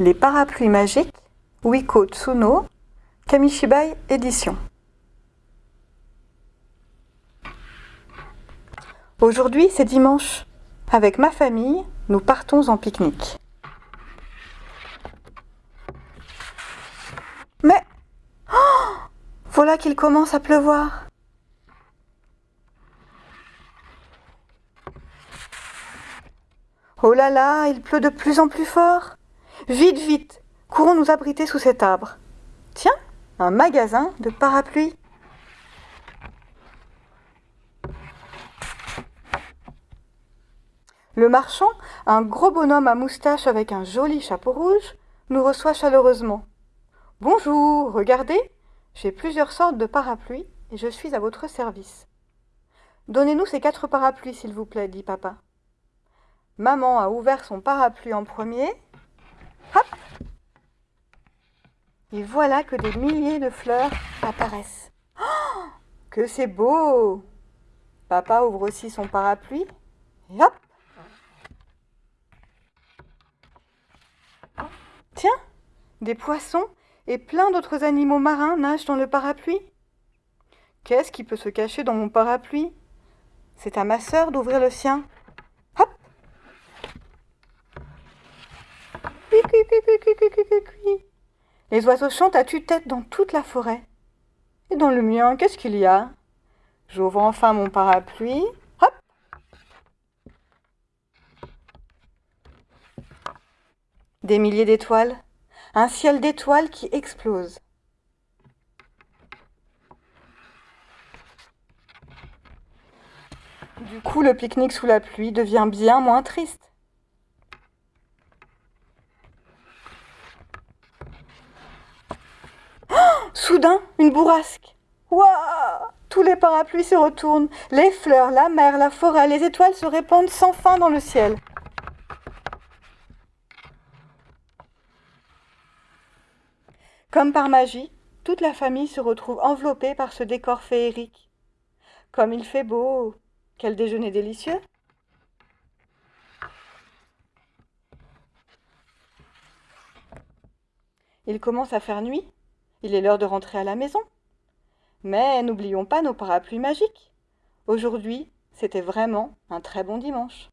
Les parapluies magiques, Wiko Tsuno, Kamishibai édition. Aujourd'hui, c'est dimanche. Avec ma famille, nous partons en pique-nique. Mais oh voilà qu'il commence à pleuvoir. Oh là là, il pleut de plus en plus fort. Vite, vite, courons nous abriter sous cet arbre. Tiens, un magasin de parapluies. Le marchand, un gros bonhomme à moustache avec un joli chapeau rouge, nous reçoit chaleureusement. Bonjour, regardez, j'ai plusieurs sortes de parapluies et je suis à votre service. Donnez-nous ces quatre parapluies, s'il vous plaît, dit papa. Maman a ouvert son parapluie en premier. Hop Et voilà que des milliers de fleurs apparaissent. Oh, que c'est beau Papa ouvre aussi son parapluie. Hop Tiens Des poissons et plein d'autres animaux marins nagent dans le parapluie. Qu'est-ce qui peut se cacher dans mon parapluie? C'est à ma sœur d'ouvrir le sien. Les oiseaux chantent à tue-tête dans toute la forêt. Et dans le mien, qu'est-ce qu'il y a? J'ouvre enfin mon parapluie. Hop Des milliers d'étoiles. Un ciel d'étoiles qui explose. Du coup, le pique-nique sous la pluie devient bien moins triste. Soudain, une bourrasque. Waouh Tous les parapluies se retournent. Les fleurs, la mer, la forêt, les étoiles se répandent sans fin dans le ciel. Comme par magie, toute la famille se retrouve enveloppée par ce décor féerique. Comme il fait beau Quel déjeuner délicieux Il commence à faire nuit il est l'heure de rentrer à la maison. Mais n'oublions pas nos parapluies magiques. Aujourd'hui, c'était vraiment un très bon dimanche.